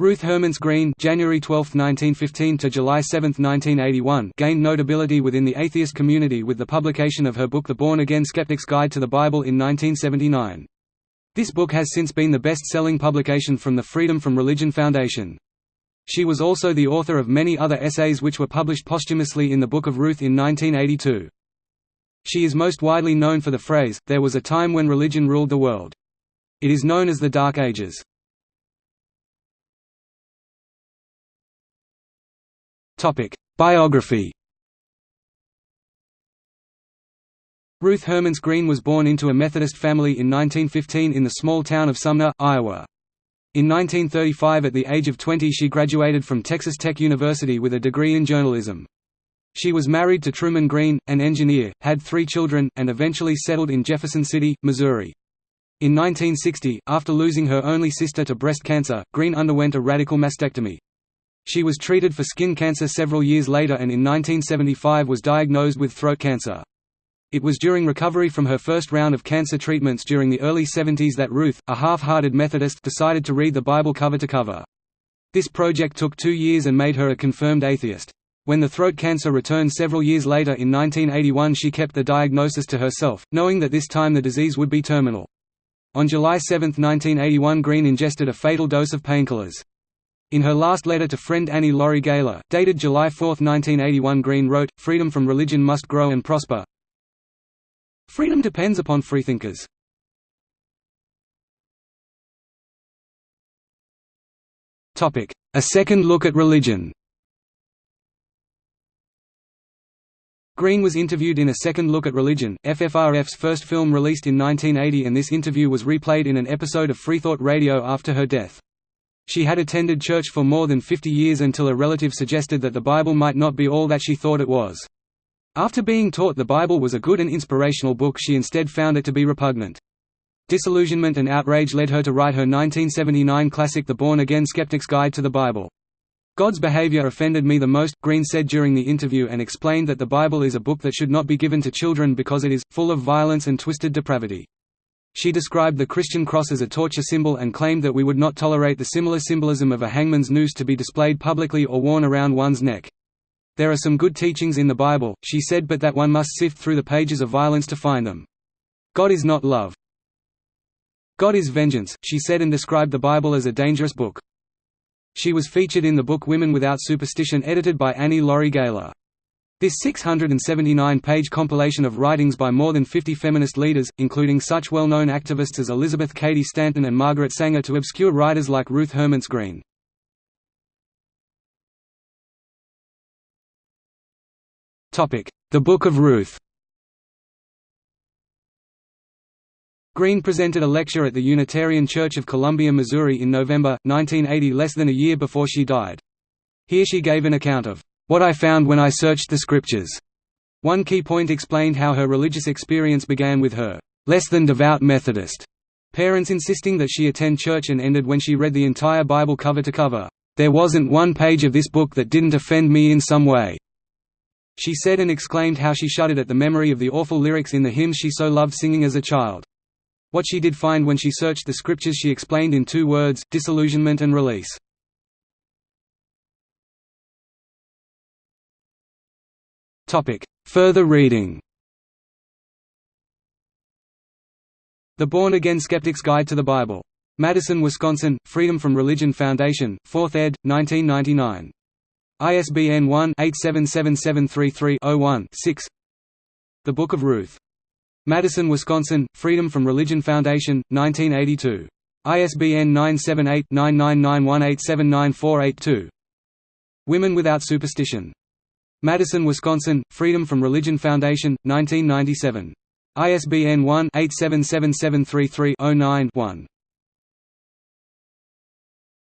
Ruth Hermence Green January 12, 1915 to July 7, 1981 gained notability within the atheist community with the publication of her book The Born-Again Skeptic's Guide to the Bible in 1979. This book has since been the best-selling publication from the Freedom from Religion Foundation. She was also the author of many other essays which were published posthumously in the Book of Ruth in 1982. She is most widely known for the phrase, there was a time when religion ruled the world. It is known as the Dark Ages. Biography Ruth Hermence Green was born into a Methodist family in 1915 in the small town of Sumner, Iowa. In 1935 at the age of 20 she graduated from Texas Tech University with a degree in journalism. She was married to Truman Green, an engineer, had three children, and eventually settled in Jefferson City, Missouri. In 1960, after losing her only sister to breast cancer, Green underwent a radical mastectomy. She was treated for skin cancer several years later and in 1975 was diagnosed with throat cancer. It was during recovery from her first round of cancer treatments during the early 70s that Ruth, a half-hearted Methodist decided to read the Bible cover to cover. This project took two years and made her a confirmed atheist. When the throat cancer returned several years later in 1981 she kept the diagnosis to herself, knowing that this time the disease would be terminal. On July 7, 1981 Green ingested a fatal dose of painkillers. In her last letter to friend Annie Laurie Gaylor, dated July 4, 1981 Green wrote, Freedom from religion must grow and prosper. Freedom depends upon freethinkers. A second look at religion Green was interviewed in A Second Look at Religion, FFRF's first film released in 1980 and this interview was replayed in an episode of Freethought Radio after her death. She had attended church for more than 50 years until a relative suggested that the Bible might not be all that she thought it was. After being taught the Bible was a good and inspirational book she instead found it to be repugnant. Disillusionment and outrage led her to write her 1979 classic The Born-Again Skeptic's Guide to the Bible. God's behavior offended me the most, Green said during the interview and explained that the Bible is a book that should not be given to children because it is, full of violence and twisted depravity. She described the Christian cross as a torture symbol and claimed that we would not tolerate the similar symbolism of a hangman's noose to be displayed publicly or worn around one's neck. There are some good teachings in the Bible, she said but that one must sift through the pages of violence to find them. God is not love. God is vengeance, she said and described the Bible as a dangerous book. She was featured in the book Women Without Superstition edited by Annie Laurie Gaylor. This 679-page compilation of writings by more than 50 feminist leaders, including such well-known activists as Elizabeth Cady Stanton and Margaret Sanger to obscure writers like Ruth Hermence Green. The Book of Ruth Green presented a lecture at the Unitarian Church of Columbia, Missouri in November, 1980 less than a year before she died. Here she gave an account of what I found when I searched the scriptures. One key point explained how her religious experience began with her less than devout Methodist parents insisting that she attend church and ended when she read the entire Bible cover to cover. There wasn't one page of this book that didn't offend me in some way. She said and exclaimed how she shuddered at the memory of the awful lyrics in the hymns she so loved singing as a child. What she did find when she searched the scriptures she explained in two words, disillusionment and release. Further reading The Born-Again Skeptic's Guide to the Bible. Madison, Wisconsin, Freedom from Religion Foundation, 4th ed., 1999. ISBN 1-877733-01-6 The Book of Ruth. Madison, Wisconsin, Freedom from Religion Foundation, 1982. ISBN 978-9991879482. Women Without Superstition. Madison, Wisconsin, Freedom from Religion Foundation, 1997. ISBN 1-877733-09-1.